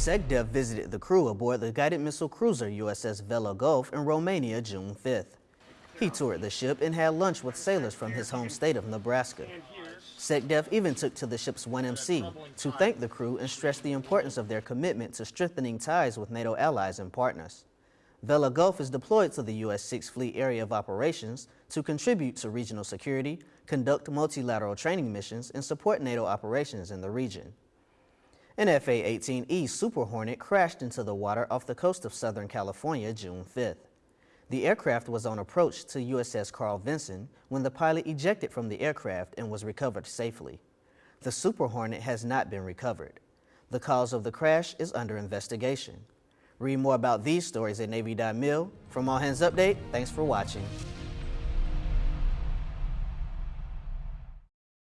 SecDef visited the crew aboard the guided missile cruiser USS Vella Gulf in Romania June 5th. He toured the ship and had lunch with sailors from his home state of Nebraska. SecDef even took to the ship's 1MC to thank the crew and stress the importance of their commitment to strengthening ties with NATO allies and partners. Vella Gulf is deployed to the U.S. Sixth Fleet Area of Operations to contribute to regional security, conduct multilateral training missions, and support NATO operations in the region. An FA-18E Super Hornet crashed into the water off the coast of Southern California June 5th. The aircraft was on approach to USS Carl Vinson when the pilot ejected from the aircraft and was recovered safely. The Super Hornet has not been recovered. The cause of the crash is under investigation. Read more about these stories at Navy.mil. From All Hands Update, thanks for watching.